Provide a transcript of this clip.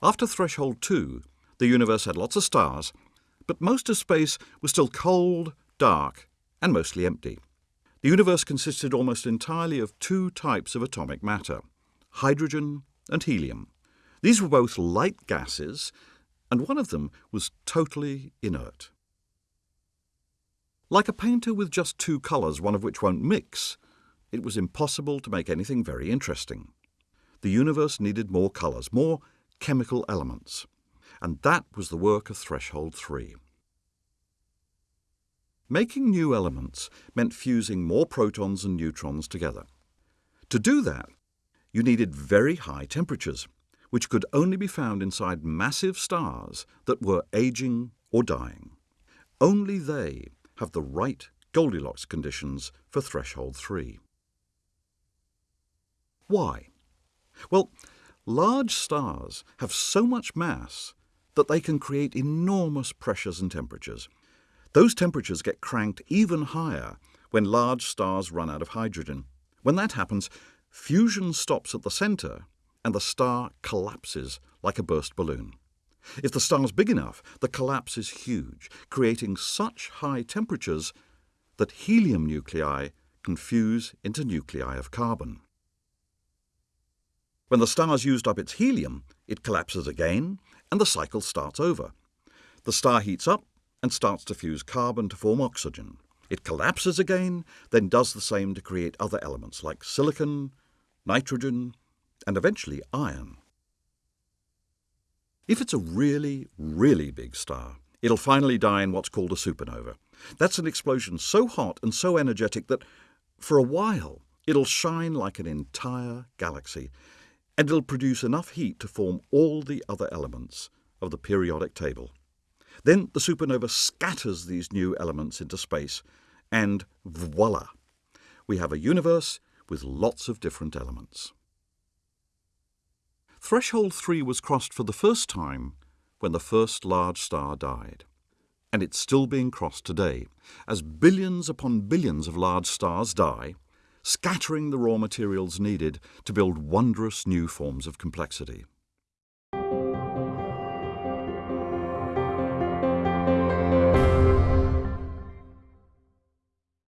After threshold 2, the universe had lots of stars, but most of space was still cold, dark, and mostly empty. The universe consisted almost entirely of two types of atomic matter hydrogen and helium. These were both light gases, and one of them was totally inert. Like a painter with just two colours, one of which won't mix, it was impossible to make anything very interesting. The universe needed more colours, more chemical elements, and that was the work of Threshold 3. Making new elements meant fusing more protons and neutrons together. To do that, you needed very high temperatures, which could only be found inside massive stars that were aging or dying. Only they have the right Goldilocks conditions for threshold 3. Why? Well, large stars have so much mass that they can create enormous pressures and temperatures. Those temperatures get cranked even higher when large stars run out of hydrogen. When that happens, fusion stops at the centre and the star collapses like a burst balloon. If the star is big enough, the collapse is huge, creating such high temperatures that helium nuclei can fuse into nuclei of carbon. When the star's used up its helium, it collapses again, and the cycle starts over. The star heats up and starts to fuse carbon to form oxygen. It collapses again, then does the same to create other elements like silicon, nitrogen, and eventually iron. If it's a really, really big star, it'll finally die in what's called a supernova. That's an explosion so hot and so energetic that, for a while, it'll shine like an entire galaxy, and it'll produce enough heat to form all the other elements of the periodic table. Then the supernova scatters these new elements into space, and voila! We have a universe with lots of different elements. Threshold 3 was crossed for the first time when the first large star died. And it's still being crossed today, as billions upon billions of large stars die, scattering the raw materials needed to build wondrous new forms of complexity.